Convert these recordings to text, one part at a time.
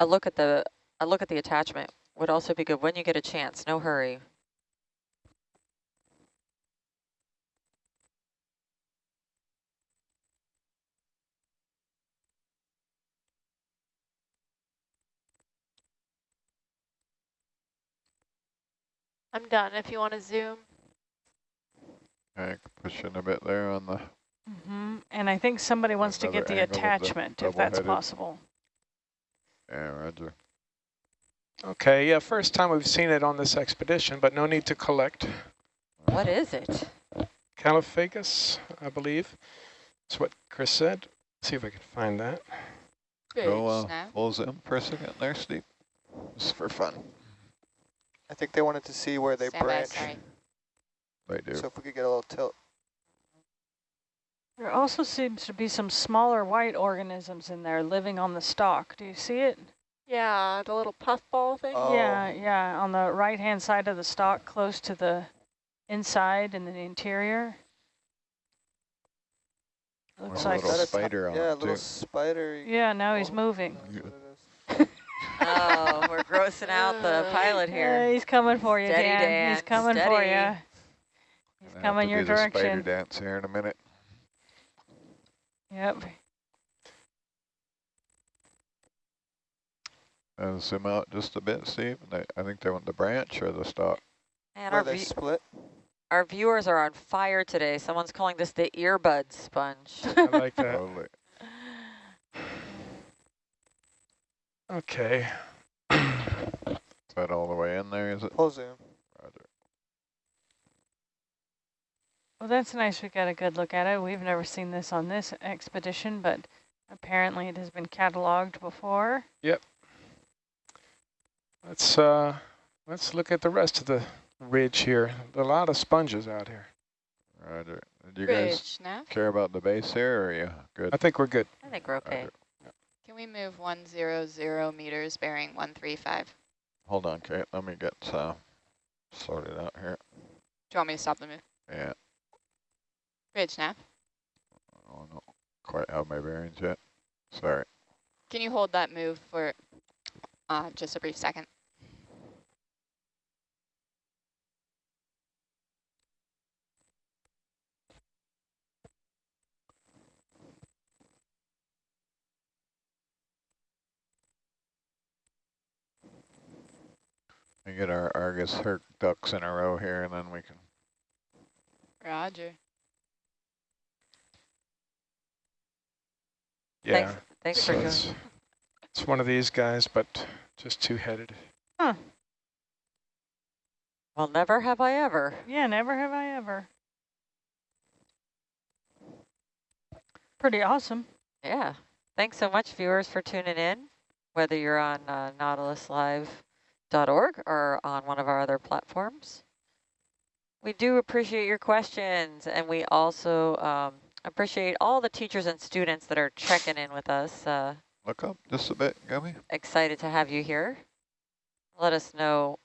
a look at the a look at the attachment would also be good when you get a chance. No hurry. I'm done if you want to zoom. Okay, push in a bit there on the, Mm -hmm. And I think somebody wants to get the angle of the attachment, if that's possible. Yeah, roger. Okay, yeah, first time we've seen it on this expedition, but no need to collect. What is it? Caulophacus, I believe. That's what Chris said. Let's see if I can find that. Go uh, Bridge now. full zoom for a second there, Steve. Just for fun. I think they wanted to see where they Stand by, branch. sorry. They do. So if we could get a little tilt. There also seems to be some smaller white organisms in there living on the stalk. Do you see it? Yeah, the little puffball thing. Oh. Yeah, yeah, on the right-hand side of the stalk, close to the inside and the interior. Looks Or a like, little That's- spider on yeah, a little too. spider. yeah, now he's moving. That's what it is. Oh, we're grossing out the pilot Yeah, here. he's coming for you, Steady, Dan. Dan, He's coming for you. He's Gonna have coming to your do the Spider direction. dance here in a minute. Yep. And zoom out just a bit, Steve. They, I think they want the branch or the stalk. And Where our, they split. our viewers are on fire today. Someone's calling this the earbud sponge. I like that. Totally. Okay. Is that all the way in there, is it? Full zoom. Well, that's nice. We got a good look at it. We've never seen this on this expedition, but apparently it has been cataloged before. Yep. Let's uh let's look at the rest of the ridge here. A lot of sponges out here. Roger. Do you guys Bridge now. care about the base here, or are you good? I think we're good. I think we're okay. Roger. Can we move 100 meters bearing 135? Hold on, Kate. Let me get uh, sorted out here. Do you want me to stop the move? Yeah. Bridge now. I don't quite have my bearings yet. Sorry. Can you hold that move for uh, just a brief second? We get our Argus Herc ducks in a row here, and then we can. Roger. Yeah. Thanks, thanks so for it's, joining. it's one of these guys, but just two-headed. Huh. Well, never have I ever. Yeah, never have I ever. Pretty awesome. Yeah. Thanks so much, viewers, for tuning in, whether you're on uh, nautiluslive.org or on one of our other platforms. We do appreciate your questions, and we also um, appreciate all the teachers and students that are checking in with us. Uh, Look up just a bit, Gummy. excited to have you here. Let us know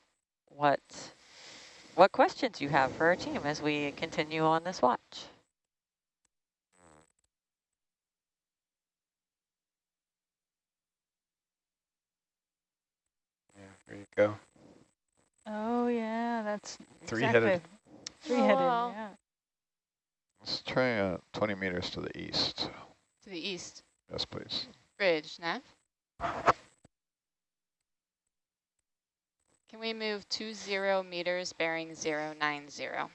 what what questions you have for our team as we continue on this watch. Yeah, there you go. Oh, yeah, that's Three-headed. exactly. Three-headed, wow. yeah. Let's try uh, 20 meters to the east. To the east. Yes, please. Bridge nav. Can we move 20 meters bearing zero nine zero?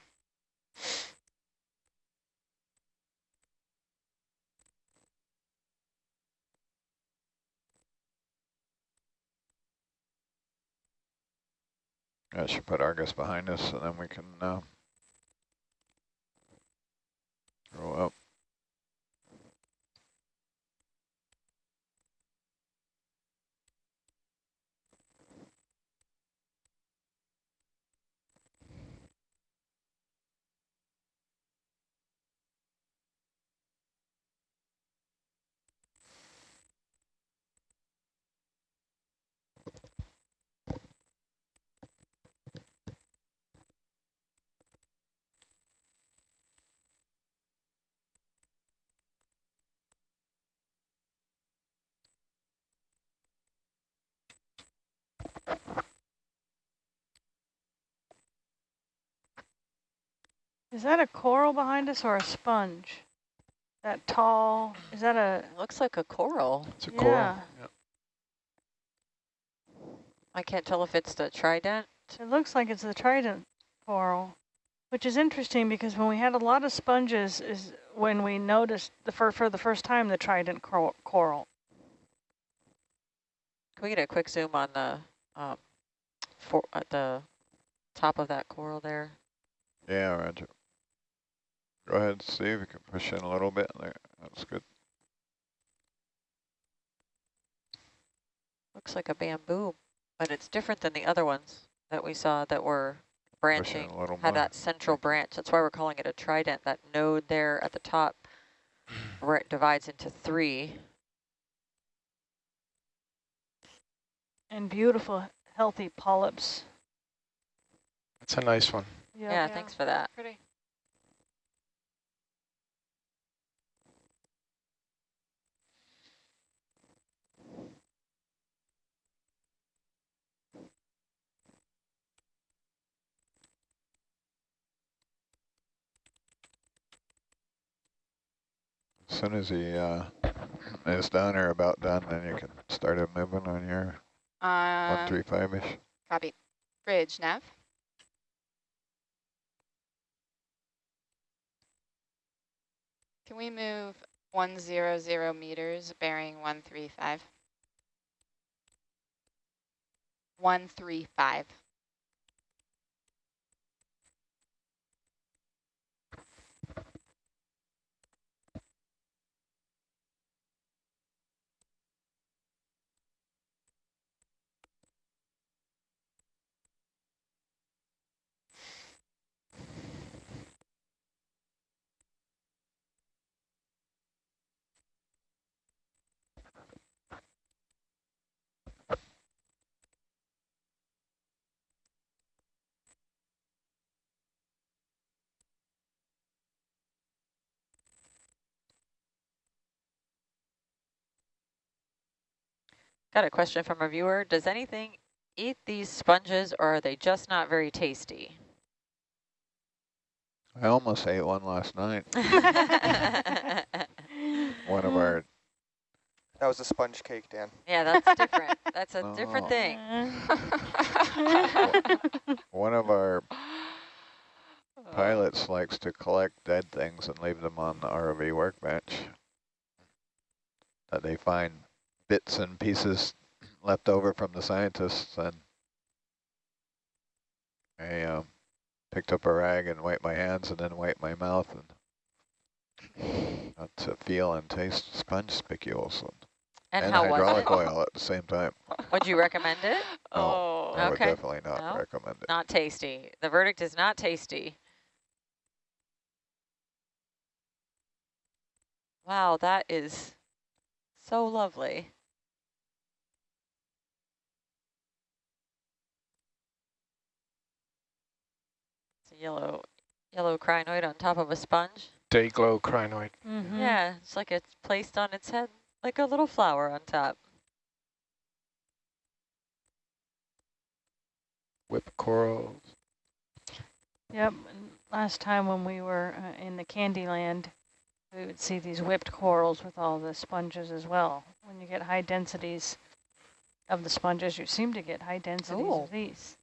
I should put Argus behind us, and then we can uh, roll up. Is that a coral behind us or a sponge? That tall, is that a, looks like a coral. It's a coral. Yeah. Yep. I can't tell if it's the trident. it looks like it's the trident coral, which is interesting because when we had a lot of sponges is when we noticed the fir for the first time the trident cor coral. Can we get a quick zoom on the um, for at the top of that coral there? Yeah, Roger. Go ahead, Steve. You can push in a little bit there. That's good. Looks like a bamboo, but it's different than the other ones that we saw that were branching, had more. that central branch. That's why we're calling it a trident. That node there at the top where it divides into three. And beautiful, healthy polyps. That's a nice one. Yep. Yeah, thanks for that. Pretty. As soon as he uh, is done or about done, then you can start him moving on your Um, 135-ish. Copy. Bridge, nav. Can we move 100 meters bearing 135? 135. Got a question from a viewer. Does anything eat these sponges or are they just not very tasty? I almost ate one last night. One of our, That was a sponge cake, Dan. yeah, that's different. That's a different Oh. thing. one of our pilots likes to collect dead things and leave them on the ROV workbench. That they find bits and pieces left over from the scientists and I um, picked up a rag and wiped my hands and then wiped my mouth and got to feel and taste sponge spicules and, And, and hydraulic oil at the same time. Would you recommend it? oh. I would definitely not No. recommend it. Not tasty. The verdict is not tasty. Wow, that is so lovely. Yellow, yellow crinoid on top of a sponge. Day glow crinoid. Mhm. Yeah, it's like it's placed on its head, like a little flower on top. Whip corals. Yep. Last time when we were uh, in the Candyland, we would see these whipped corals with all the sponges as well. When you get high densities of the sponges, you seem to get high densities Oh. of these.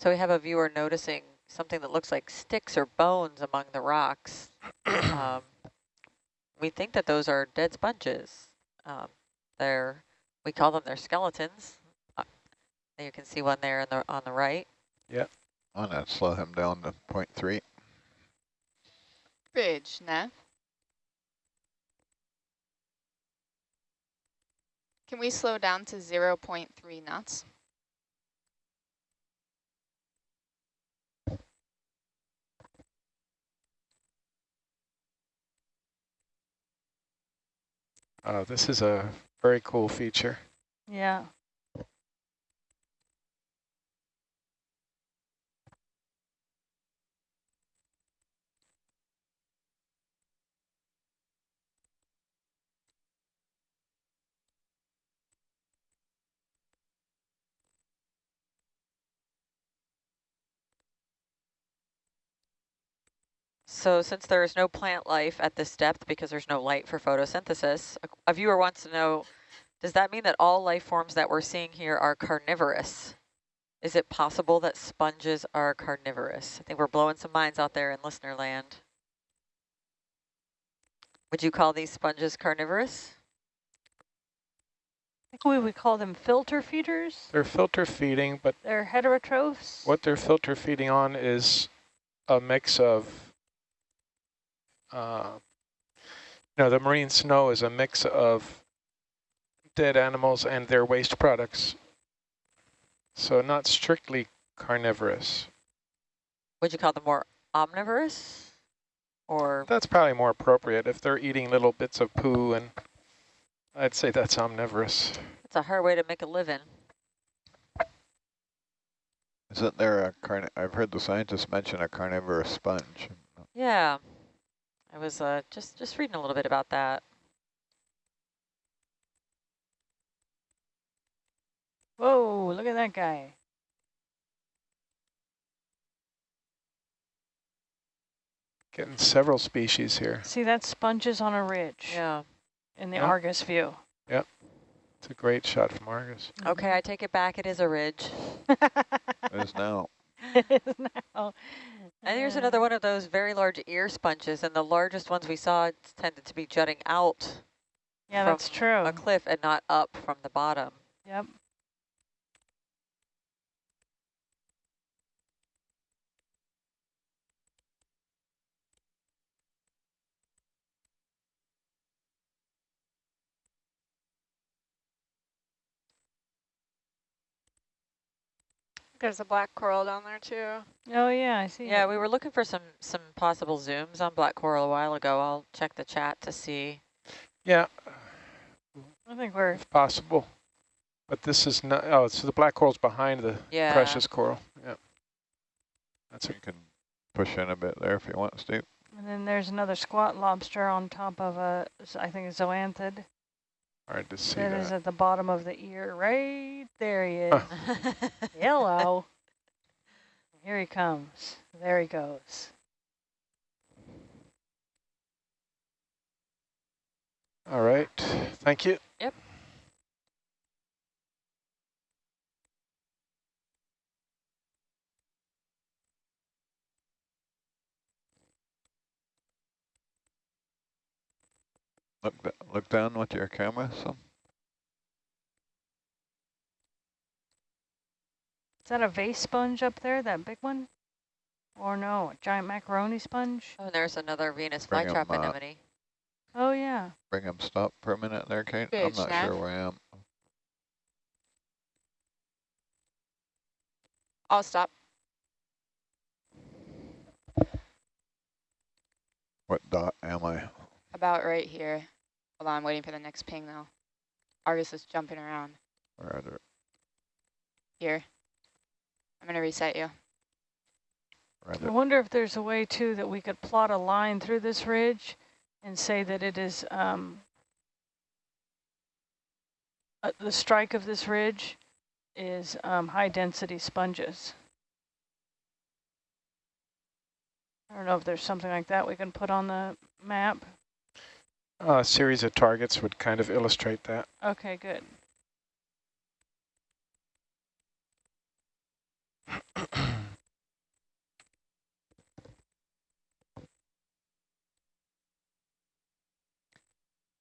So we have a viewer noticing something that looks like sticks or bones among the rocks. um, we think that those are dead sponges. Um, they're, we call them their skeletons. Uh, you can see one there in the, on the right. Yep. I'm gonna slow him down to point three. Bridge, nav. Can we slow down to 0 0.3 knots? Uh, this is a very cool feature. Yeah. So since there is no plant life at this depth because there's no light for photosynthesis, a, a viewer wants to know, does that mean that all life forms that we're seeing here are carnivorous? Is it possible that sponges are carnivorous? I think we're blowing some minds out there in listener land. Would you call these sponges carnivorous? I think we would call them filter feeders. They're filter feeding, but They're heterotrophs. what they're filter feeding on is a mix of, uh, you know, the marine snow is a mix of dead animals and their waste products. So not strictly carnivorous. Would you call them more omnivorous? Or That's probably more appropriate if they're eating little bits of poo and I'd say that's omnivorous. it's a hard way to make a living. Isn't there a carni, I've heard the scientists mention a carnivorous sponge. Yeah, I was uh, just just reading a little bit about that. Whoa, look at that guy. Getting several species here. See, that's sponges on a ridge Yeah. in the Yeah. Argus view. Yep. It's a great shot from Argus. Okay, I take it back. It is a ridge. There's now, it is now. And here's Uh, another one of those very large ear sponges, and the largest ones we saw tended to be jutting out Yeah, from that's true. a cliff and not up from the bottom. Yep. There's a black coral down there too. Oh, yeah, I see. Yeah, it. we were looking for some some possible zooms on black coral a while ago. I'll check the chat to see. Yeah, I think we're, if possible. But this is not, oh, so the black coral's behind the Yeah. precious coral. Yeah. That's a you can push in a bit there if you want, Steve. and then there's another squat lobster on top of a I think a zoanthid. Hard to see That is at the bottom of the ear. Right there he is. Huh. Hello. Here he comes. There he goes. All right, thank you. Yep. Look, d- look down with your camera some. Is that a vase sponge up there, that big one? Or no, a giant macaroni sponge? oh, there's another Venus Bring 'em flytrap up. anemone. Oh, yeah. Bring them stop for a minute there, Kate. I'm not Snav. sure where I am. I'll stop. What dot am I? About right here. Hold on, I'm waiting for the next ping though. Argus is jumping around. Where are there? Here. I'm gonna reset you. Where I wonder if there's a way, too, that we could plot a line through this ridge and say that it is um, uh, the strike of this ridge is um, high-density sponges. I don't know if there's something like that we can put on the map. A series of targets would kind of illustrate that. Okay, good.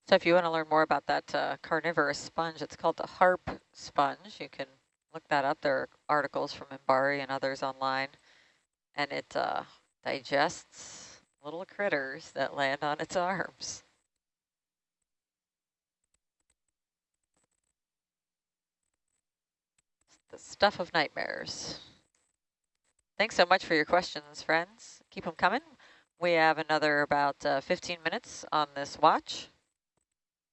So if you want to learn more about that uh, carnivorous sponge, it's called the harp sponge. You can look that up. There are articles from MBARI and others online. And it uh, digests little critters that land on its arms. The stuff of nightmares. Thanks so much for your questions, friends. Keep them coming. We have another about uh, 15 minutes on this watch.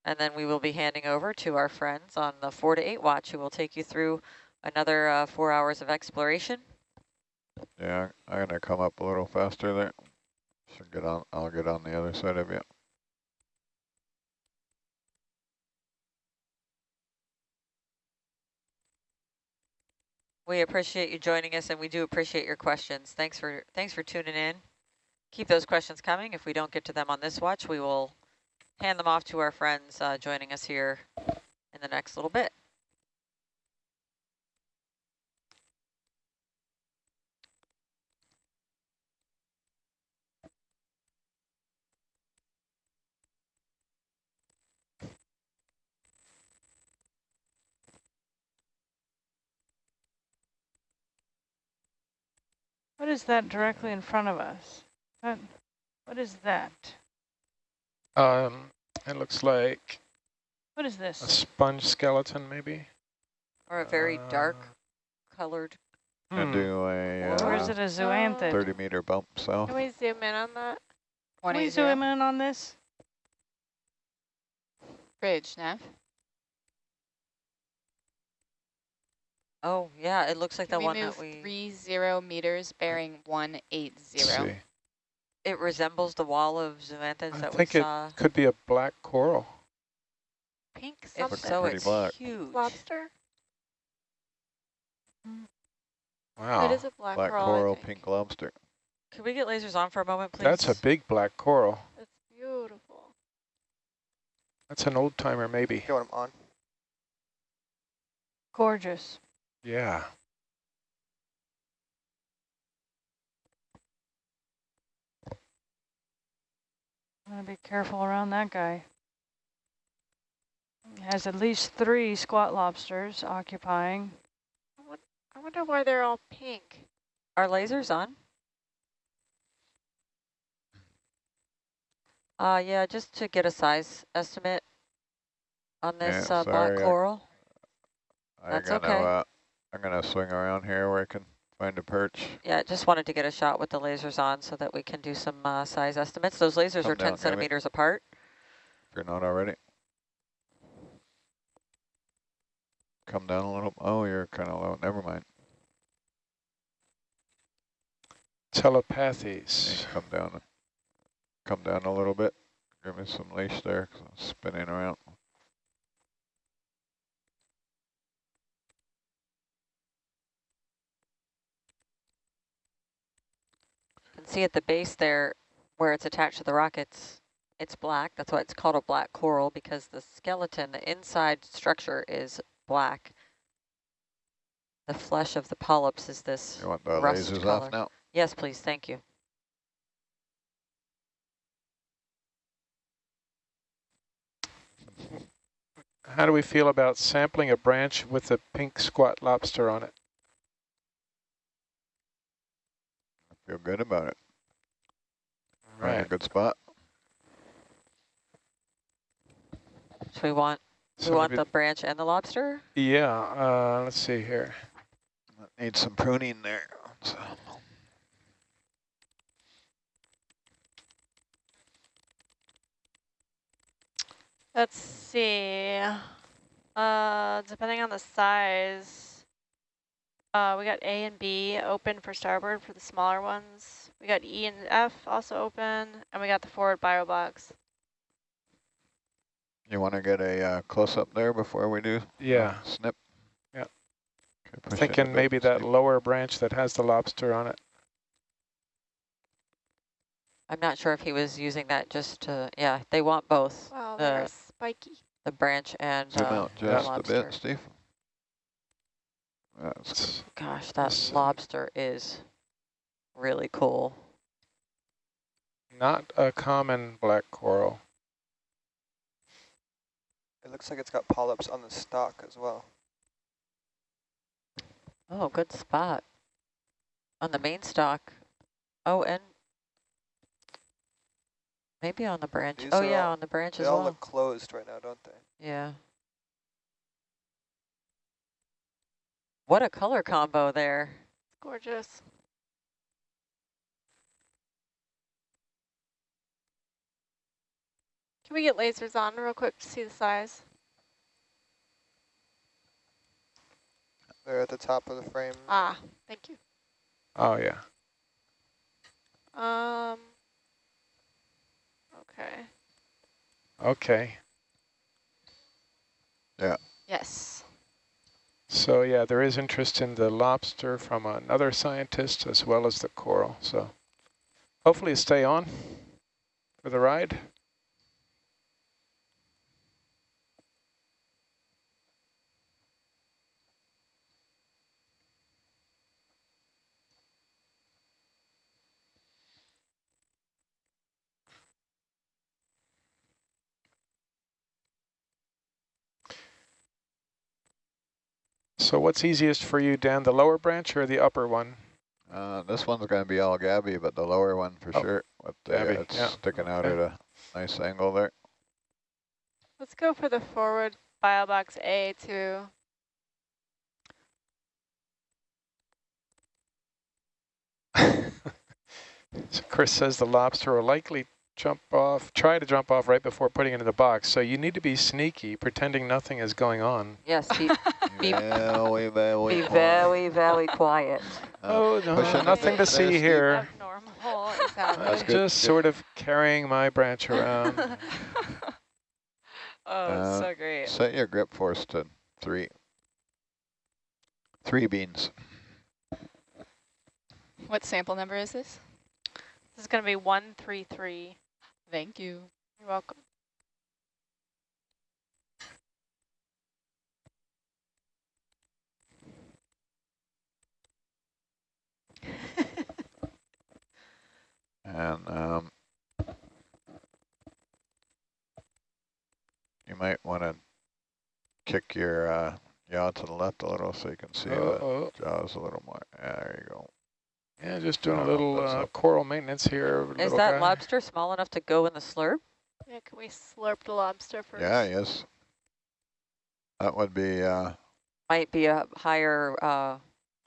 And then we will be handing over to our friends on the four to eight watch who will take you through another uh, four hours of exploration. Yeah, I'm gonna come up a little faster there. Should get on, I'll get on the other side of you. We appreciate you joining us and we do appreciate your questions. Thanks for thanks for tuning in. Keep those questions coming. If we don't get to them on this watch, we will hand them off to our friends uh, joining us here in the next little bit. What is that directly in front of us? What, what is that? Um, it looks like What is this? a sponge skeleton, maybe. Or a very dark Uh, colored. And hmm. do a Or is uh, it a zoanthid? 30 meter bump so... Can we zoom in on that? Can we zoom in on this? Bridge, Nav. Oh, yeah, it looks like the we one move that we... three zero meters bearing one eight Let's zero. see. It resembles the wall of zoanthids that we saw. I think it could be a black coral. Pink If something. so, pretty it's black. huge. Lobster? Wow. It is a black, Black coral, I coral, pink lobster. Can we get lasers on for a moment, please? That's a big black coral. It's beautiful. That's an old timer, maybe. You want them on? Gorgeous. Yeah. I'm going to be careful around that guy. He has at least three squat lobsters occupying. I wonder why they're all pink. Are lasers on? Uh, yeah, just to get a size estimate on this Yeah, uh, black sorry, I- coral. I'm That's gonna, okay. uh, I'm gonna swing around here where I can find a perch. Yeah, just wanted to get a shot with the lasers on so that we can do some uh, size estimates. Those lasers Come are 10 down, Amy. centimeters apart. If you're not already. Come down a little. Oh, you're kind of low. Never mind. Telepathies. come down. Come down a little bit. Give me some leash there 'cause I'm spinning around. Can see at the base there where it's attached to the rock, it's, it's black. That's why it's called a black coral because the skeleton, the inside structure is black. The flesh of the polyps is this. You want the Rust lasers color. off now? Yes, please. Thank you. How do we feel about sampling a branch with a pink squat lobster on it? Feel good about it. Right. a good spot. So we want, So we want the branch and the lobster? Yeah, uh, let's see here. Need some pruning there. So. Let's see. Uh, depending on the size, uh, we got A and B open for starboard for the smaller ones. We got E and F also open, and we got the forward bio box. You want to get a uh, close up there before we do? uh, Yeah, snip. Yeah. Okay, push it a thinking maybe that Steve. lower branch that has the lobster on it. I'm not sure if he was using that just to, yeah, they want both, Wow, The- they're spiky. the branch and Zoom uh, out the just a lobster. bit, Steve. That's Gosh, that Let's see. lobster is really cool. Not a common black coral. It looks like it's got polyps on the stalk as well. Oh, good spot. On the main stalk. Oh, and maybe on the branch. These oh, yeah, all- on the branch They all look closed right now, don't they? Yeah. What a color combo there. It's gorgeous. Can we get lasers on real quick to see the size? They're at the top of the frame. Ah, thank you. Oh, yeah. Um. Okay. Okay. Yeah. Yes. So yeah, there is interest in the lobster from another scientist as well as the coral. So hopefully stay on for the ride. So what's easiest for you, Dan, the lower branch or the upper one? Uh, this one's going to be all gabby, but the lower one for Oh, sure. With the, gabby, it's yeah. sticking out Okay. at a nice angle there. Let's go for the forward file biobox A too. so Chris says the lobster will likely jump off, try to jump off right before putting it in the box. So you need to be sneaky, pretending nothing is going on. Yes, be, Be- very, very be quiet. very, very quiet. Uh, oh, no, pushing nothing to see here. Abnormal is happening. That's I'm good. just Good. sort of carrying my branch around. oh, Uh, so great. Set your grip force to three. Three beans. What sample number is this? This is going to be 133. Thank you. You're welcome. And um, you might want to kick your uh, yaw to the left a little so you can see Uh-oh. the jaws a little more. There you go. Yeah, just doing a Oh, little uh, coral maintenance here. Is that guy. lobster small enough to go in the slurp? Yeah, can we slurp the lobster first? Yeah, yes. That would be, uh, Might be a higher, uh,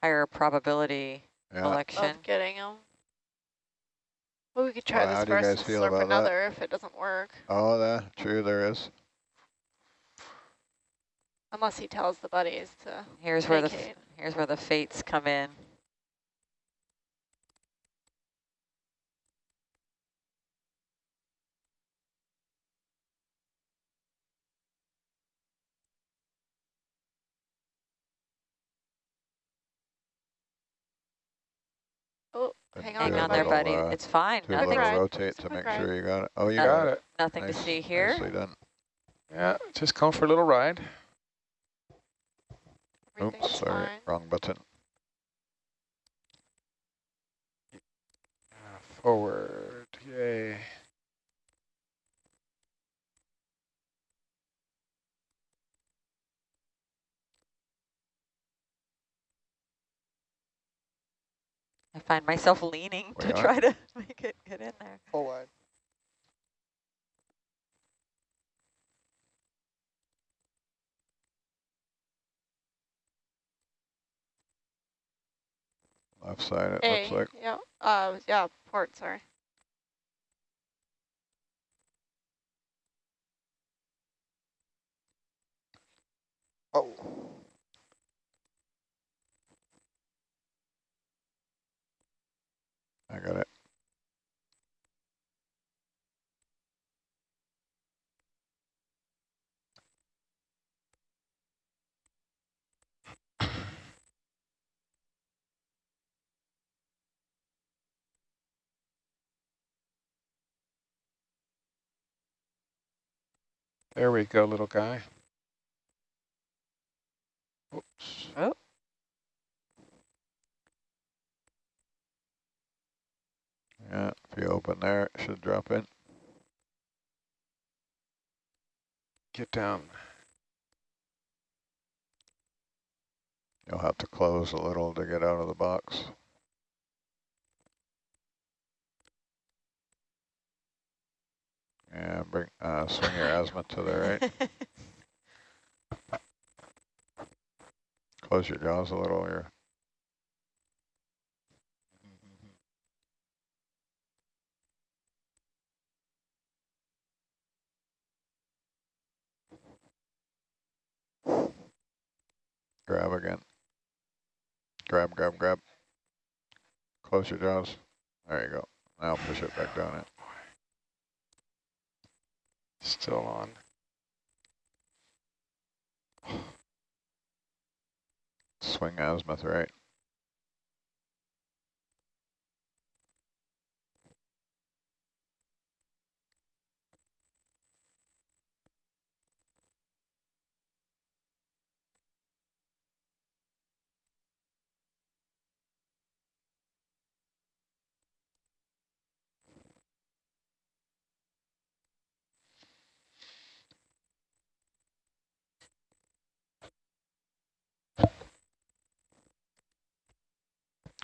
higher probability yeah. selection. Of getting them. Well, we could try Well, this do first and slurp about that? another if it doesn't work. Oh, that true. There is. Unless he tells the buddies to Here's where the f- here's where the fates come in. Oh, hang on Hang on there, buddy. uh, it's fine. do a Nothing, little rotate It's to make right. sure you got it. Oh, you No. got Got it. it. nothing Nice. to see here. Nicely done. Yeah, just going for a little ride. Oops, sorry. fine. Wrong button. Forward. Yay. I find myself leaning We to are. try to make it get in there. Full wide. Left side, it A, looks like. yeah, uh, yeah, port, sorry. Oh, I got it. There we go, little guy. Oops. Oh, Yeah, if you open there, it should drop in. Get down. You'll have to close a little to get out of the box. Yeah, bring uh, swing your azimuth to the right. Close your jaws a little here. Grab again. Grab, grab, grab. Close your jaws. There you go. Now push it back down it. Still on. Swing azimuth right.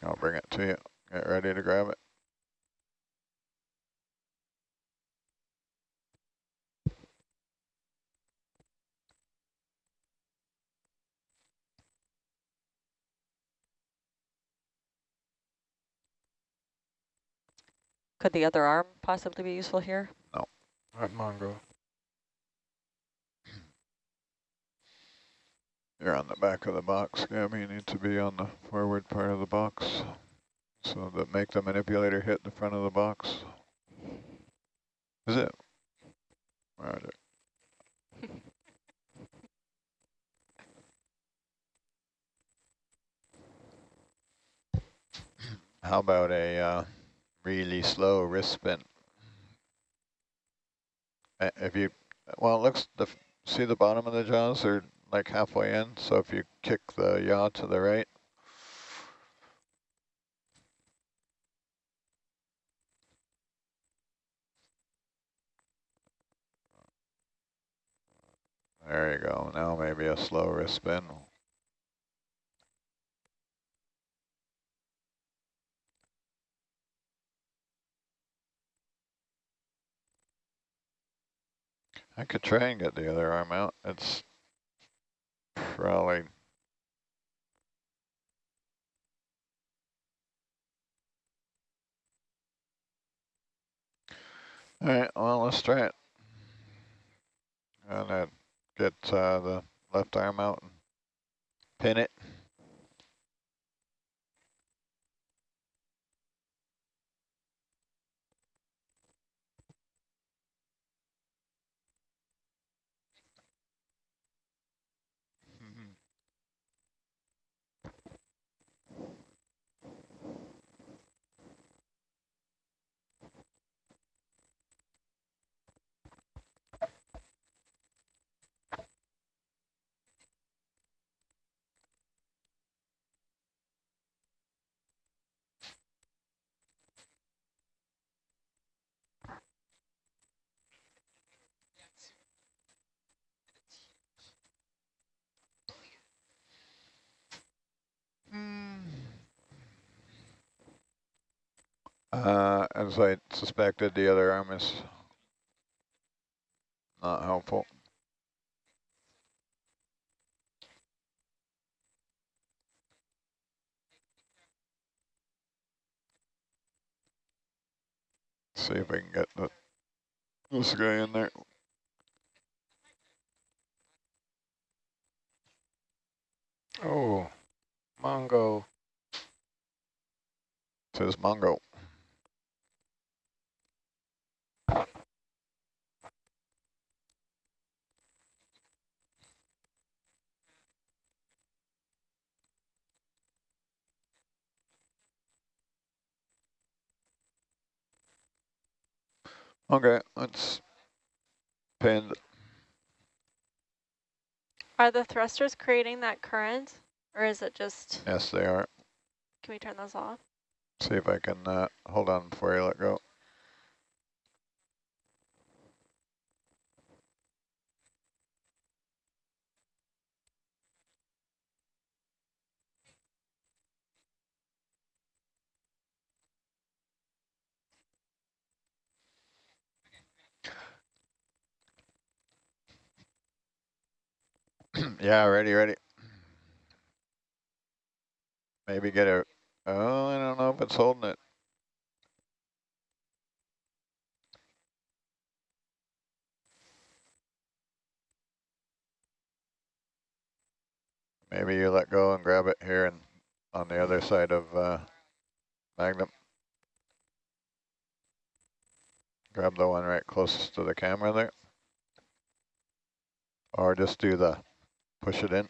I'll bring it to you. Get ready to grab it. Could the other arm possibly be useful here? At Mongo. You're on the back of the box, Gabby. You need to be on the forward part of the box. So that make the manipulator hit the front of the box. Is it? Roger. How about a uh, really slow wrist spin? If you, well, it looks, the, see the bottom of the jaws are like halfway in, so if you kick the yaw to the right, there you go. Now maybe a slow wrist spin. I could try and get the other arm out. It's probably All right, well, let's try it. And then get uh, the left arm out and pin it. Uh, as I suspected, the other arm is not helpful. See if I can get the, this guy in there. Oh, Mongo. Says Mongo. Okay, let's pin. Are the thrusters creating that current or is it just, Yes, they are. can we turn those off? See if I can uh, hold on before you let go. yeah, ready, ready. Maybe get a, oh, I don't know if it's holding it. Maybe you let go and grab it here and on the other side of uh, Magnum. Grab the one right closest to the camera there. Or just do the, push it in.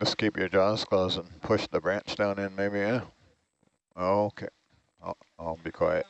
Just keep your jaws closed and push the branch down in maybe, yeah? Okay, I'll, I'll be quiet.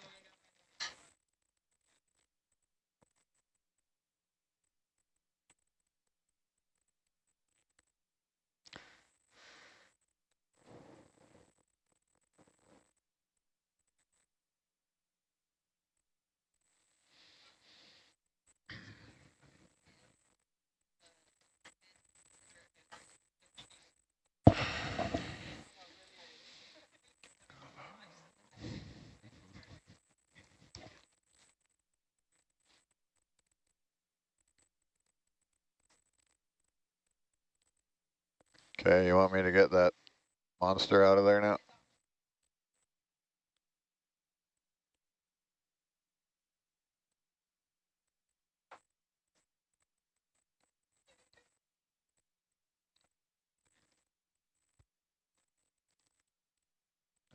Okay, you want me to get that monster out of there now?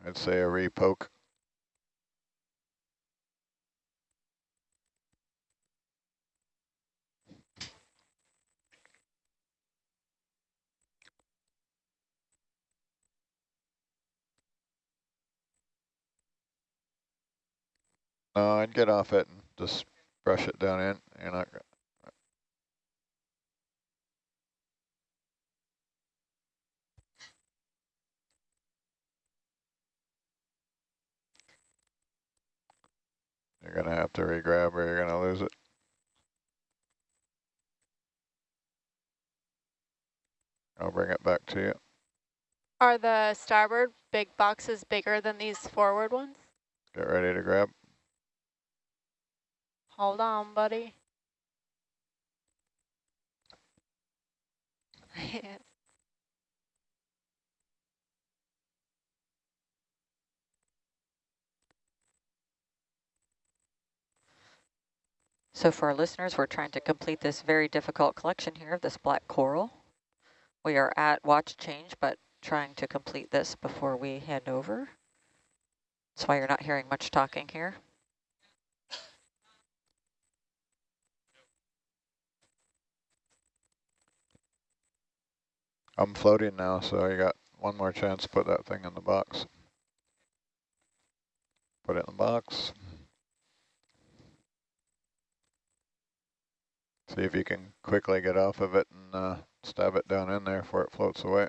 I'd say a repoke. No, I'd get off it and just brush it down in. You're not. You're gonna have to regrab or you're gonna lose it. I'll bring it back to you. Are the starboard big boxes bigger than these forward ones? Get ready to grab. Hold on, buddy. So for our listeners, we're trying to complete this very difficult collection here of this black coral. We are at watch change, but trying to complete this before we hand over. That's why you're not hearing much talking here. I'm floating now, so you got one more chance to put that thing in the box. Put it in the box. See if you can quickly get off of it and uh, stab it down in there before it floats away.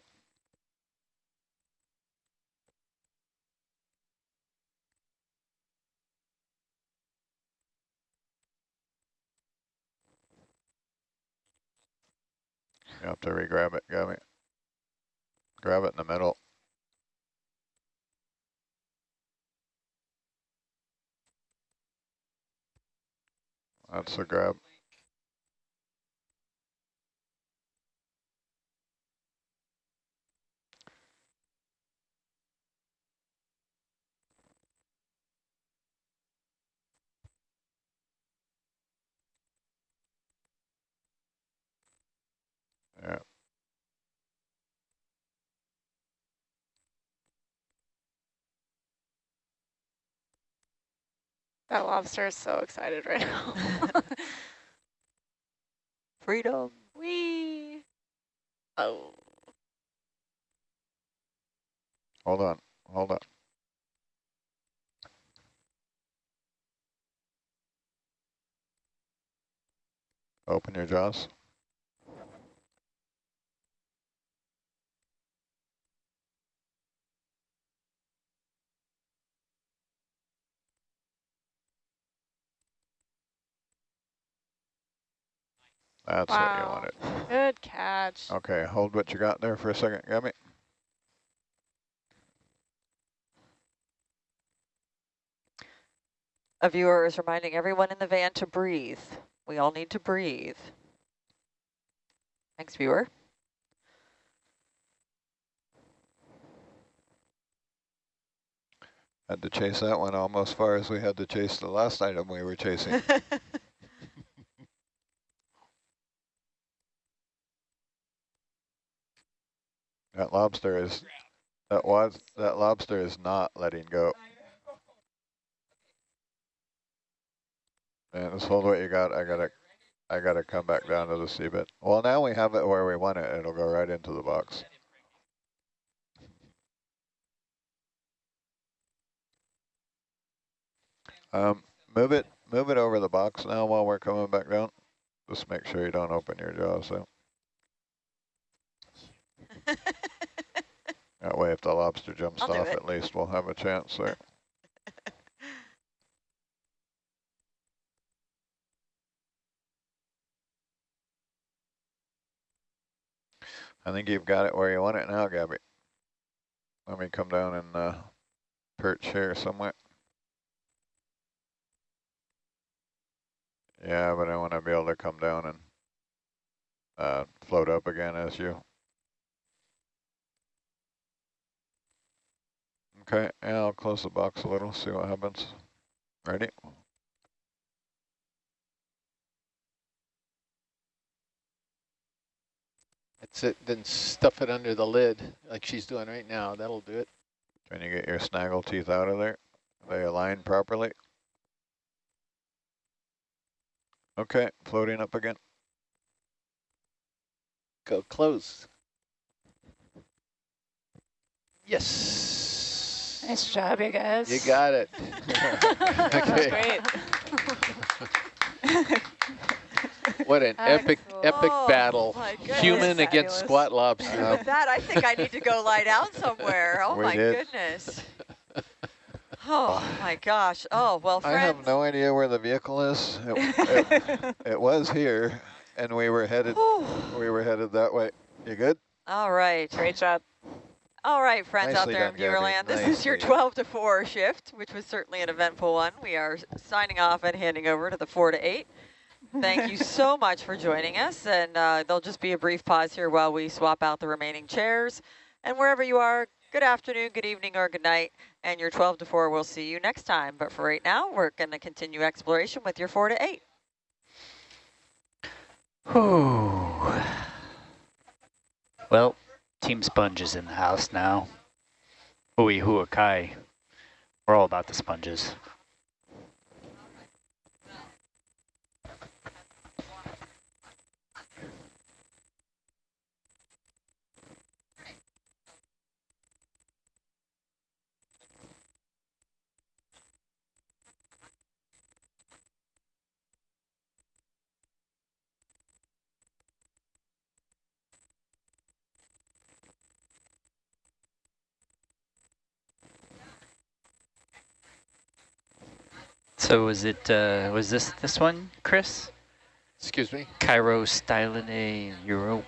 You have to re-grab it, Gabby. Grab it in the middle. That's a grab. Yeah, That lobster is so excited right now. Freedom. Wee. Oh. hold on, hold on. Open your jaws. That's what you Wow. wanted. Good catch. Okay, hold what you got there for a second, Gabby. A viewer is reminding everyone in the van to breathe. We all need to breathe. Thanks, viewer. Had to chase that one almost as far as we had to chase the last item we were chasing. That lobster is, that was, that lobster is not letting go. Man, just hold what you got. I gotta, I gotta come back down to the seabed. Well, now we have it where we want it. It'll go right into the box. Um, move it, move it over the box now while we're coming back down. Just make sure you don't open your jaws though. That way if the lobster jumps I'll off, at least we'll have a chance there. I think you've got it where you want it now, Gabby. Let me come down and uh, perch here somewhere. Yeah, but I want to be able to come down and uh, float up again as you. Okay, yeah, I'll close the box a little, see what happens. Ready? That's it. Then stuff it under the lid like she's doing right now. That'll do it. Can you get your snaggle teeth out of there? They align properly? Okay, floating up again. Go close. Yes. Nice job, you guys. You got it. That great. What an epic, epic Oh, battle. my goodness. Human against squat lobster. With that, I think I need to go lie down somewhere. Oh We my did. goodness. Oh my gosh. Oh, well, friends. I have no idea where the vehicle is. It, it, it was here, and we were headed. We were headed that way. You good? All right. Great job. All right, friends out there done, in Gabby. Viewerland. This is your 12 to 4 shift, which was certainly an eventful one. We are signing off and handing over to the 4 to 8. Thank you so much for joining us. And uh, there'll just be a brief pause here while we swap out the remaining chairs. And wherever you are, good afternoon, good evening, or good night. And your 12 to 4, we'll see you next time. But for right now, we're going to continue exploration with your 4 to 8. Whew. Well, Team Sponge is in the house now. Hui Huakai. We're all about the sponges. So was it, uh, was this this one, Chris? Excuse me? Cairo Stylinae Europe,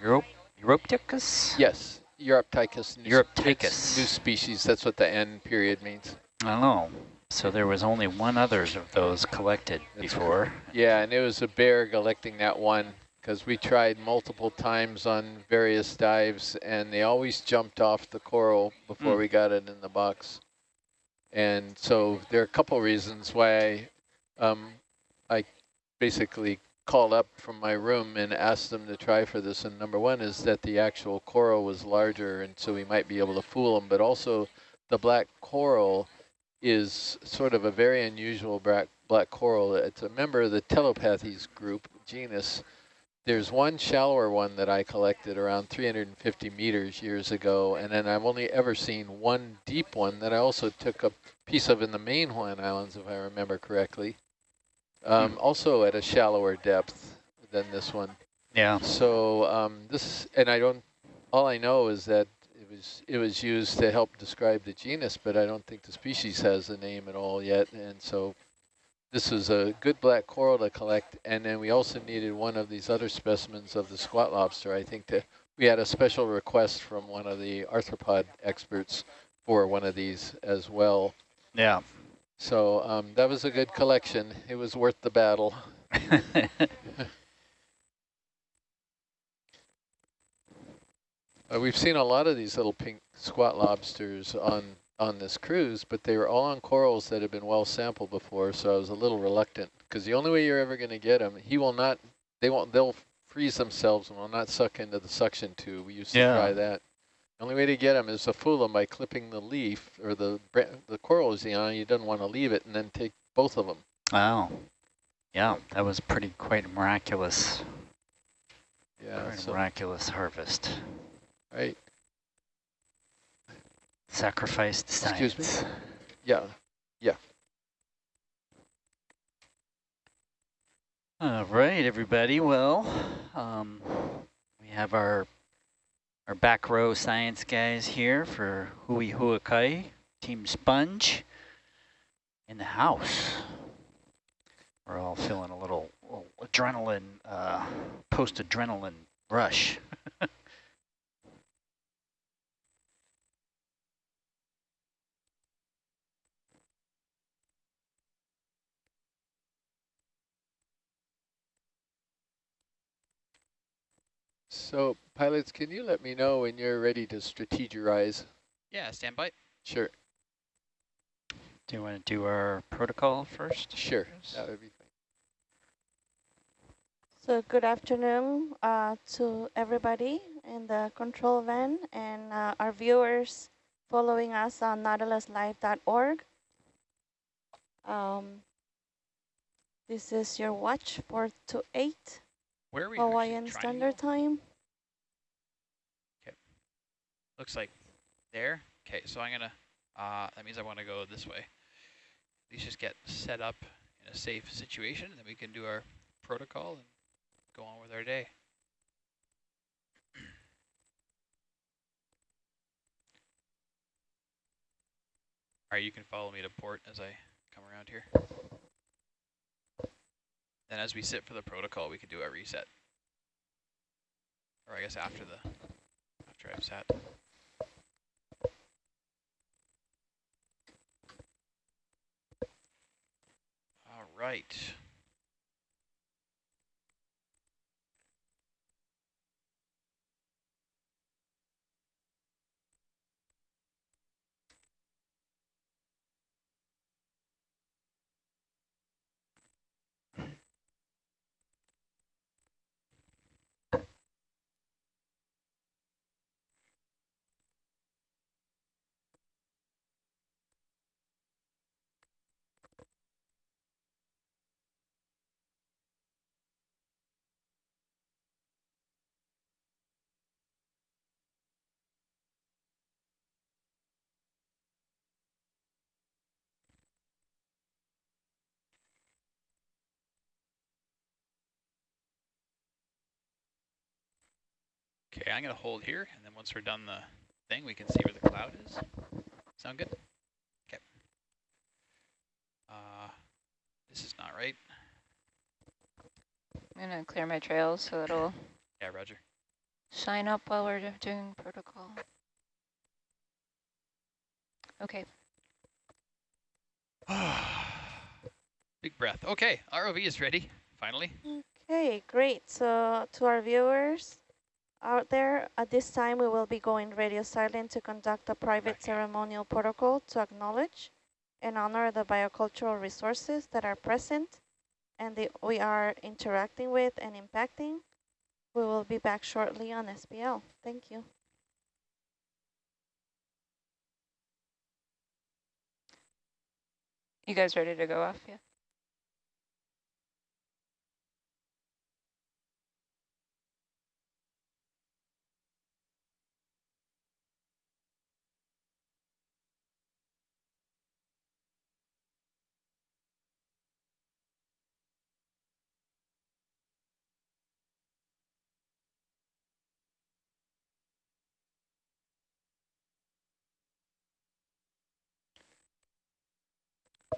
Europe, Europticus? Yes. Uroptychus. new-. New species. That's what the N period means. I know. So there was only one others of those collected That's before. Yeah, and it was a bear collecting that one because we tried multiple times on various dives and they always jumped off the coral before Mm. we got it in the box. And so there are a couple reasons why I, um, I basically called up from my room and asked them to try for this. And number one is that the actual coral was larger and so we might be able to fool them. But also the black coral is sort of a very unusual black, black coral. It's a member of the Telopathes group, genus. There's one shallower one that I collected around 350 meters years ago, and then I've only ever seen one deep one that I also took a piece of in the main Hawaiian Islands, if I remember correctly, um, also at a shallower depth than this one. Yeah. So um, this, and I don't, all I know is that it was it was used to help describe the genus, but I don't think the species has a name at all yet. And so this was a good black coral to collect. And then we also needed one of these other specimens of the squat lobster. I think that we had a special request from one of the arthropod experts for one of these as well. Yeah. So um, that was a good collection. It was worth the battle. Uh, we've seen a lot of these little pink squat lobsters on on this cruise, but they were all on corals that had been well sampled before, so I was a little reluctant because the only way you're ever going to get them, he will not, they won't, they'll freeze themselves and will not suck into the suction tube. We used to try that. The only way to get them is to fool them by clipping the leaf or the the coral is on. You don't want to leave it and then take both of them. Wow. Yeah, that was pretty quite miraculous. Yeah, so, miraculous harvest. right. Sacrificed Excuse me? science. Yeah. Yeah. All right, everybody. Well, um, we have our our back row science guys here for Hui Huakai, Team Sponge, in the house. We're all feeling a little, little adrenaline, uh, post-adrenaline rush. So pilots, can you let me know when you're ready to strategize? Yeah, stand by. Sure, Do you want to do our protocol first? sure. That would be fine. So good afternoon uh, to everybody in the control van and uh, our viewers following us on nautiluslive.org. Um, this is your watch 4 to 8 Where are we? Hawaiian Standard Time. Okay. Looks like there. Okay, so I'm gonna. Uh, that means I want to go this way. At least just get set up in a safe situation, and then we can do our protocol and go on with our day. All right, you can follow me to port as I come around here. Then as we sit for the protocol, we could do a reset. Or I guess after the after I've sat. All right. Okay, I'm going to hold here, and then once we're done the thing, we can see where the cloud is. Sound good? Okay. Uh, this is not right. I'm gonna clear my trails so it'll Yeah, Roger. shine up while we're doing protocol. Okay, Big breath. Okay, ROV is ready, finally. Okay, great. So to our viewers out there, at this time we will be going radio silent to conduct a private ceremonial protocol to acknowledge and honor the biocultural resources that are present and the, we are interacting with and impacting. We will be back shortly on SPL. Thank you. you guys ready to go off? Yeah.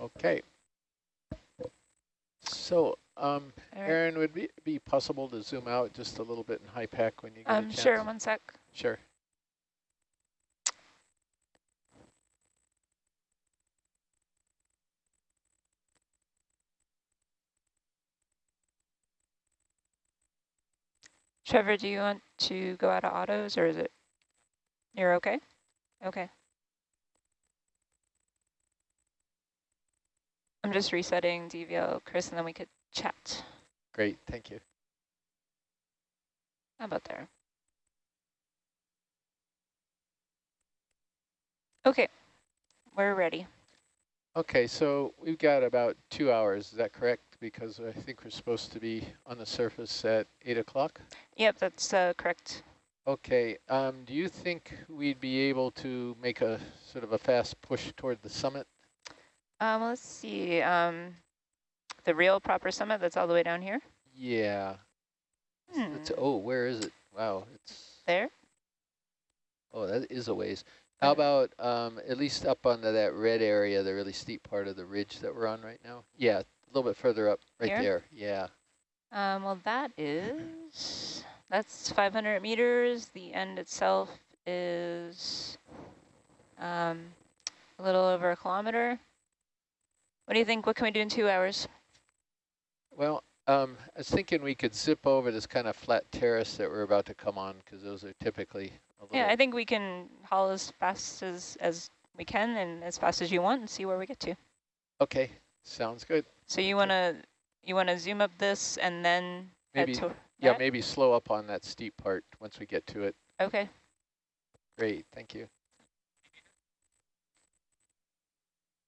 Okay. So, um, right. Aaron, would it be, be possible to zoom out just a little bit in HYPACK when you get a Um, chance? sure, one sec. Sure. Trevor, do you want to go out of autos or is it, you're okay? Okay. I'm just resetting DVO, Chris, and then we could chat. Great, thank you. How about there? Okay, we're ready. Okay, so we've got about two hours, is that correct? Because I think we're supposed to be on the surface at 8 o'clock? Yep, that's uh, correct. Okay, um, do you think we'd be able to make a sort of a fast push toward the summit? Um, let's see. Um, the real proper summit that's all the way down here? Yeah. Hmm. It's, oh, where is it? Wow, it's... There? Oh, that is a ways. How about um, at least up onto that red area, the really steep part of the ridge that we're on right now? Yeah, a little bit further up, right Here? there. Yeah. Um, well, that is, that's 500 meters. The end itself is um, a little over a kilometer. What do you think? What can we do in two hours? Well, um, I was thinking we could zip over this kind of flat terrace that we're about to come on, because those are typically a. Yeah, I think we can haul as fast as, as we can and as fast as you want and see where we get to. Okay, sounds good. So you want to you want to zoom up this and then Maybe, yeah, that? maybe slow up on that steep part once we get to it. Okay. Great, thank you.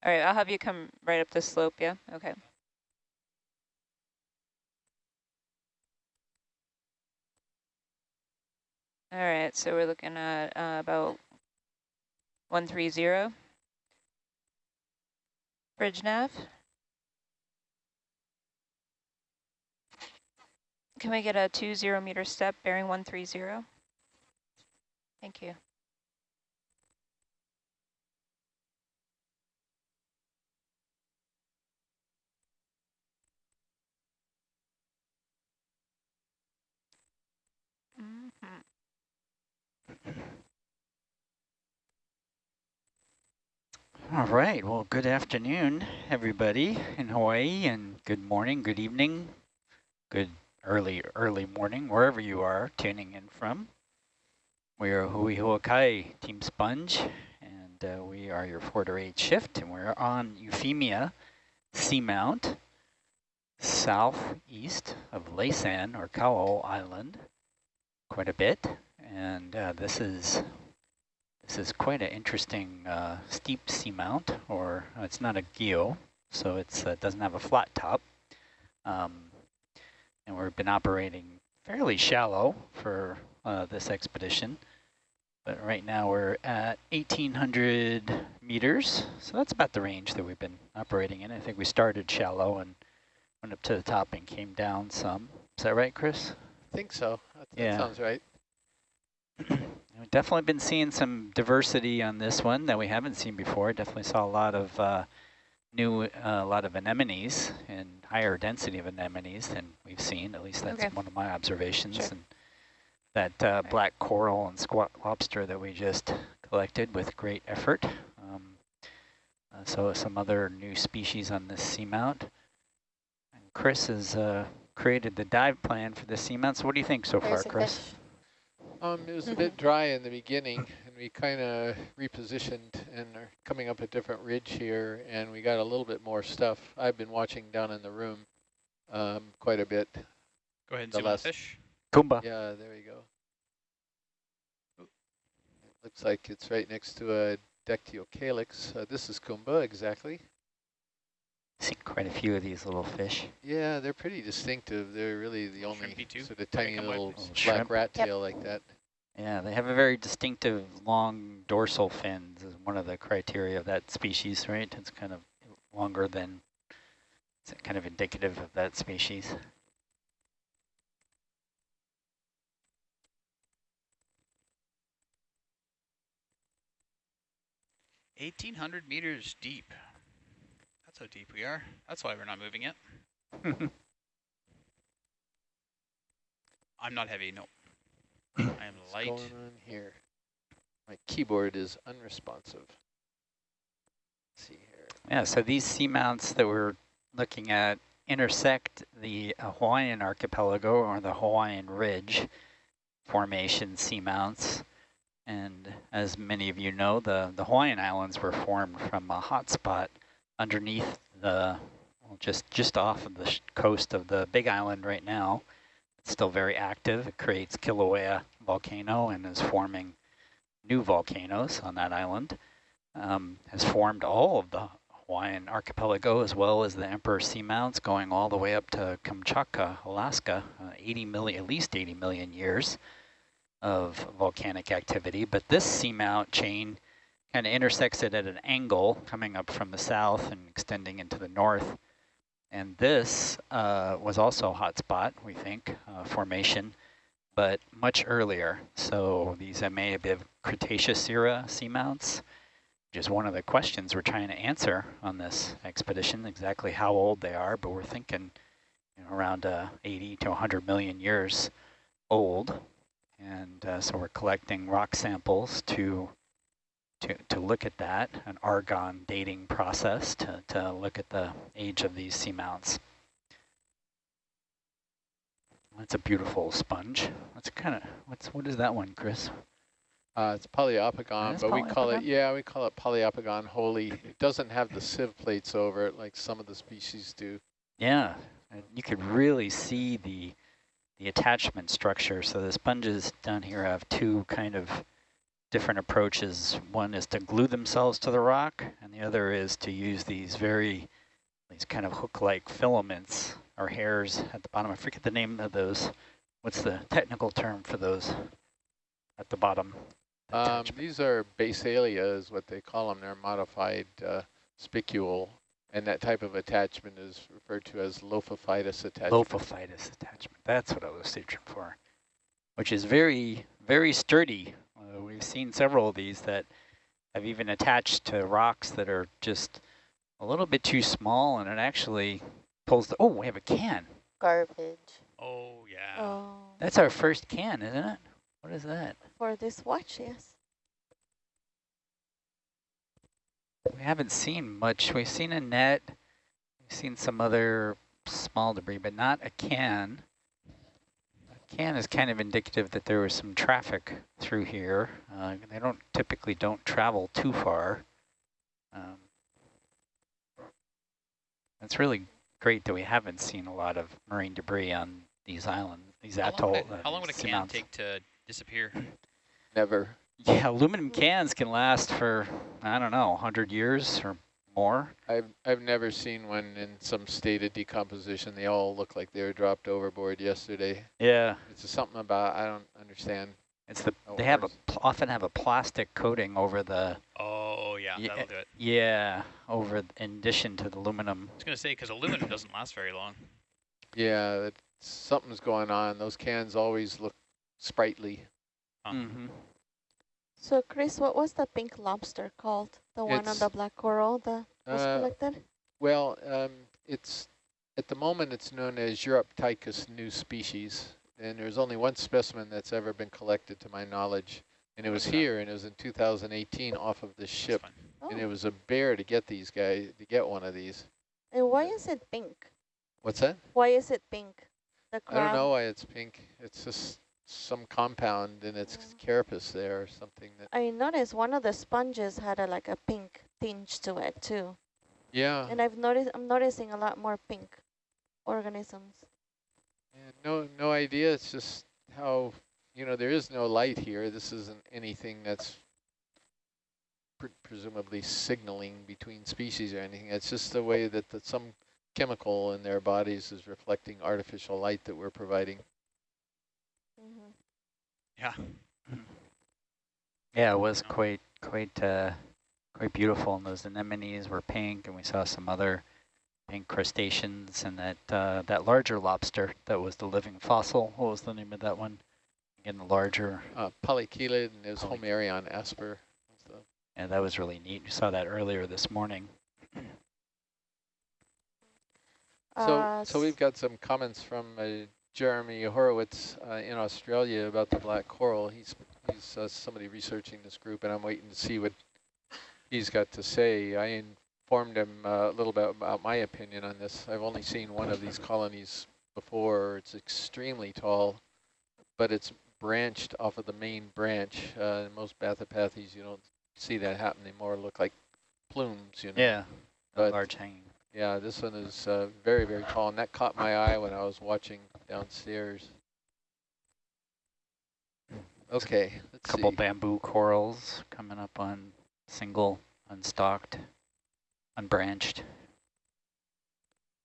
All right, I'll have you come right up the slope, yeah? Okay. All right, so we're looking at uh, about 130. Bridge nav. Can we get a two zero meter step bearing 130? Thank you. All right. Well, good afternoon, everybody in Hawaii, and good morning, good evening, good early, early morning, wherever you are tuning in from. We are Hui Huakai Team Sponge, and uh, we are your 4 to 8 shift, and we're on Euphemia Seamount, southeast of Laysan, or Kau Island, quite a bit. And uh, this is this is quite an interesting uh, steep seamount, or uh, it's not a guyot, so it uh, doesn't have a flat top. Um, and we've been operating fairly shallow for uh, this expedition. But right now we're at 1,800 meters, so that's about the range that we've been operating in. I think we started shallow and went up to the top and came down some. Is that right, Chris? I think so. That, that Yeah. sounds right. We've definitely been seeing some diversity on this one that we haven't seen before. Definitely saw a lot of uh, new, uh, a lot of anemones and higher density of anemones than we've seen. At least that's Okay. one of my observations. Sure. And that uh, black coral and squat lobster that we just collected with great effort. Um, uh, so some other new species on this seamount. And Chris has uh, created the dive plan for the seamount. So what do you think so far, There's a Chris? fish. Um, it was a bit dry in the beginning, and we kind of repositioned and are coming up a different ridge here, and we got a little bit more stuff. I've been watching down in the room um, quite a bit. Go ahead and The zoom last- fish. Kumba. Yeah, there you go. Looks like it's right next to a Dactylocalyx. Uh, this is Kumba, exactly. Seen quite a few of these little fish. Yeah, they're pretty distinctive. They're really the only Shrimpy too? sort of tiny little? Little black shrimp. rat Yep. tail like that. Yeah, they have a very distinctive long dorsal fins is one of the criteria of that species, right? It's kind of longer than, it's kind of indicative of that species. Eighteen hundred meters deep. That's how deep we are. That's why we're not moving it. I'm not heavy. No. I am What's light. going on here? My keyboard is unresponsive. Let's see here. Yeah, so these seamounts that we're looking at intersect the Hawaiian archipelago or the Hawaiian Ridge formation seamounts. And as many of you know, the, the Hawaiian Islands were formed from a hot spot underneath the just, just off of the coast of the Big Island right now. It's still very active. It creates Kilauea volcano and is forming new volcanoes on that island. Um, has formed all of the Hawaiian archipelago as well as the Emperor Seamounts going all the way up to Kamchatka, Alaska, uh, 80 million, at least 80 million years of volcanic activity. But this seamount chain of intersects it at an angle coming up from the south and extending into the north. And this uh, was also a hotspot, we think, uh, formation, but much earlier. So these may have been Cretaceous era seamounts, which is one of the questions we're trying to answer on this expedition, exactly how old they are, but we're thinking you know, around uh, 80 to 100 million years old. And uh, so we're collecting rock samples to to, to look at that, an argon dating process to, to look at the age of these seamounts. That's a beautiful sponge. That's kind of, what's what is that one, Chris? Uh, it's poliopogon, but we call it, yeah, we call it poliopogon holy. It doesn't have the sieve plates over it like some of the species do. Yeah, and you could really see the the attachment structure. So the sponges down here have two kind of different approaches. One is to glue themselves to the rock, and the other is to use these very, these kind of hook-like filaments or hairs at the bottom. I forget the name of those. What's the technical term for those at the bottom? Um, these are basalia is what they call them. They're modified uh, spicule, and that type of attachment is referred to as lophophytous attachment. Lophophytous attachment. That's what I was searching for, which is very, very sturdy. We've seen several of these that have even attached to rocks that are just a little bit too small, and it actually pulls the, oh, we have a can. Garbage. Oh, yeah. Oh, That's our first can, isn't it? What is that? for this watch, yes. We haven't seen much. We've seen a net. We've seen some other small debris, but not a can. A can is kind of indicative that there was some traffic through here. Uh, they don't typically don't travel too far. Um, it's really great that we haven't seen a lot of marine debris on these islands, these How long atoll. would, it- uh, how long would a can seamounts. take to disappear? Never. Yeah, aluminum cans can last for, I don't know, 100 years or more. I've I've never seen one in some state of decomposition. They all look like they were dropped overboard yesterday. Yeah. It's just something about I don't understand. It's the how they have a often have a plastic coating over the Oh, yeah, Ye- that'll do it. yeah over in addition to the aluminum. I was going to say, because aluminum doesn't last very long. Yeah, that something's going on. Those cans always look sprightly. Huh. Mm-hmm. So, Chris, what was the pink lobster called? The one on the black coral that was Uh, collected? Well, um, it's at the moment it's known as Uroptychus new species, and there's only one specimen that's ever been collected to my knowledge, and it was here, and it was in 2018 off of this That's ship. Oh. and it oh. was a bear to get these guys to get one of these. And why is it pink? What's that? Why is it pink? The I don't know why it's pink. It's just some compound in its Yeah. carapace there or something that. I noticed one of the sponges had a like a pink tinge to it too. Yeah. And I've noticed I'm noticing a lot more pink organisms. Yeah, no, no idea. It's just how, you know, there is no light here. This isn't anything that's pre presumably signaling between species or anything. It's just the way that the, some chemical in their bodies is reflecting artificial light that we're providing. hmm Yeah. Yeah, it was quite quite uh, quite beautiful, and those anemones were pink, and we saw some other pink crustaceans, and that uh, that larger lobster that was the living fossil. What was the name of that one? Again, the larger. Uh, polychelid and there's Poly- Homeryon asper. and. Yeah, that was really neat. We saw that earlier this morning. So, Uh, so we've got some comments from uh, Jeremy Horowitz uh, in Australia about the black coral. He's he's uh, somebody researching this group, and I'm waiting to see what he's got to say. I informed him uh, a little bit about my opinion on this. I've only seen one of these colonies before. It's extremely tall, but it's branched off of the main branch. Uh, most Bathypathes, you don't see that happen. They more look like plumes, you know. Yeah, But- large hanging. Yeah, this one is uh, very, very tall, and that caught my eye when I was watching downstairs. Okay, let's Couple see. bamboo corals coming up on single, unstalked, unbranched.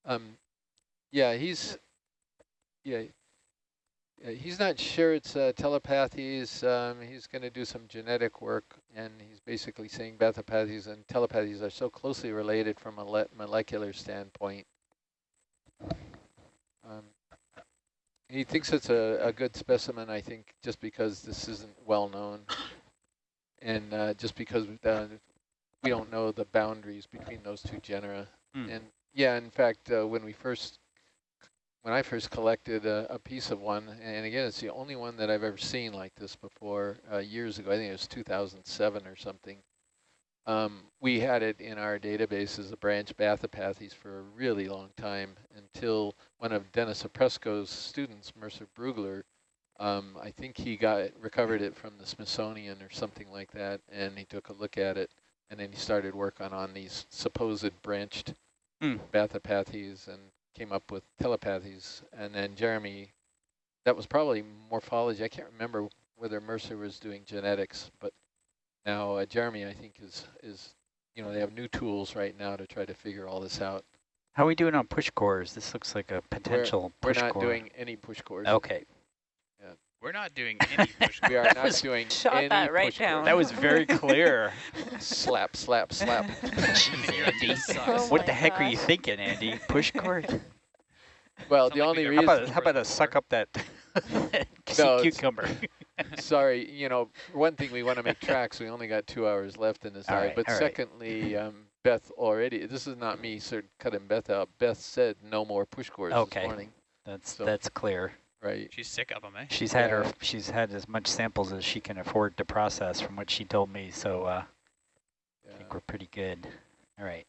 Um, yeah, he's yeah, he's not sure it's uh, telopathes. Um, he's going to do some genetic work, and he's basically saying bathypathes and telepathies are so closely related from a le molecular standpoint. Um, he thinks it's a, a good specimen, I think, just because this isn't well known, and uh, just because uh, we don't know the boundaries between those two genera. Hmm. And yeah, in fact, uh, when we first, when I first collected a, a, piece of one, and again, it's the only one that I've ever seen like this before, uh, years ago, I think it was 2007 or something. Um, we had it in our database as a branch Bathypathes for a really long time until one of Dennis Opresko's students, Mercer Brugler, um, I think he got recovered it from the Smithsonian or something like that, and he took a look at it, and then he started working on, on these supposed branched Mm. bathypathes and came up with telopathes. And then Jeremy, that was probably morphology. I can't remember whether Mercer was doing genetics, but now uh, Jeremy, I think, is, is, you know, they have new tools right now to try to figure all this out. How are we doing on push cores? This looks like a potential we're, push We're not core. doing any push cores. Okay. We're not doing any push We are That not was- doing Shot any that right push down. That was very clear. slap, slap, slap. Jeez, Andy. Oh what my the heck are you thinking, Andy? Push core? Well, Sound the only reason. How about, how about a suck up that No, cucumber? Sorry, you know, one thing, we want to make tracks. We only got two hours left in this All hour. right, but all right. secondly, um, Beth already, this is not me sort of cutting Beth out. Beth said no more push cores Okay. this morning, That's So- that's clear. Right? She's sick of them, eh? She's had her she's had as much samples as she can afford to process from what she told me, so uh, I think we're pretty good. All right.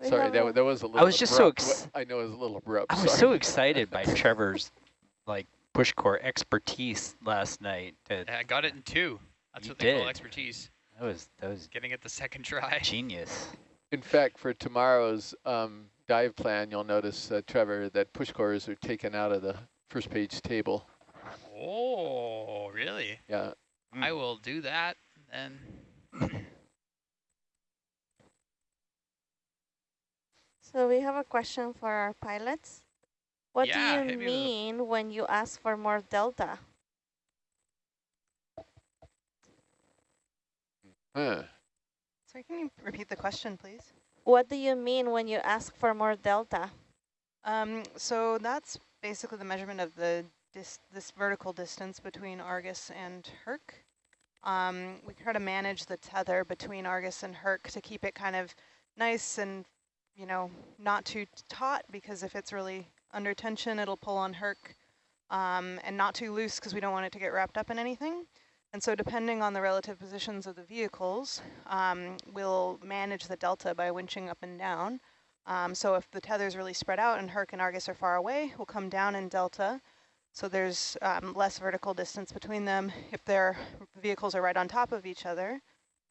We Sorry, that, that was a little I was just so abrupt. ex- I know it was a little abrupt. I was sorry. so excited by Trevor's like push core expertise last night. That, I got it in two. That's You what they call expertise. that was that was Getting it the second try. genius. In fact, for tomorrow's um, dive plan, you'll notice, uh, Trevor, that push cores are taken out of the first page table. Oh, really? Yeah. Mm. I will do that then. So we have a question for our pilots. What Yeah, do hit you me with mean when you ask for more delta? Huh. Sorry, can you repeat the question, please? What do you mean when you ask for more delta? Um, so that's basically the measurement of the this vertical distance between Argus and Herc. Um, we try to manage the tether between Argus and Herc to keep it kind of nice and, you know, not too taut because if it's really under tension, it'll pull on Herc, um, and not too loose because we don't want it to get wrapped up in anything. And so depending on the relative positions of the vehicles, um, we'll manage the delta by winching up and down. Um, so if the tether is really spread out and Herc and Argus are far away, we'll come down in delta. So there's um, less vertical distance between them. If their vehicles are right on top of each other,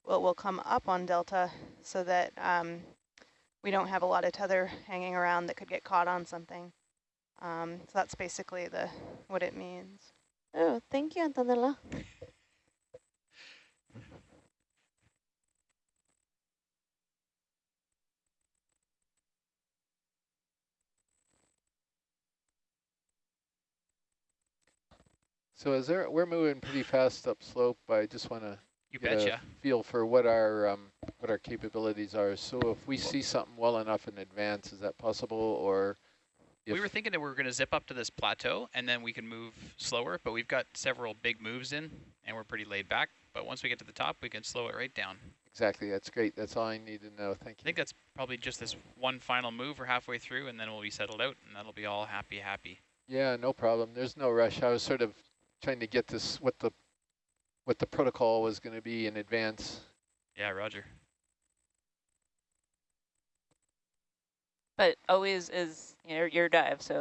we'll, we'll come up on delta so that um, we don't have a lot of tether hanging around that could get caught on something. Um, so that's basically the what it means. Oh, thank you, Antonella. So is there, we're moving pretty fast up slope. I just want to You get a feel for what our um, what our capabilities are. So if we see something well enough in advance, is that possible? Or We were thinking that we were going to zip up to this plateau and then we can move slower, but we've got several big moves in and we're pretty laid back. But once we get to the top, we can slow it right down. exactly, that's great. That's all I need to know. Thank you. I think that's probably just this one final move. We're halfway through and then we'll be settled out and that'll be all happy, happy. Yeah, no problem. There's no rush. I was sort of trying to get this what the what the protocol was going to be in advance. Yeah, Roger. But always is you know, your dive, so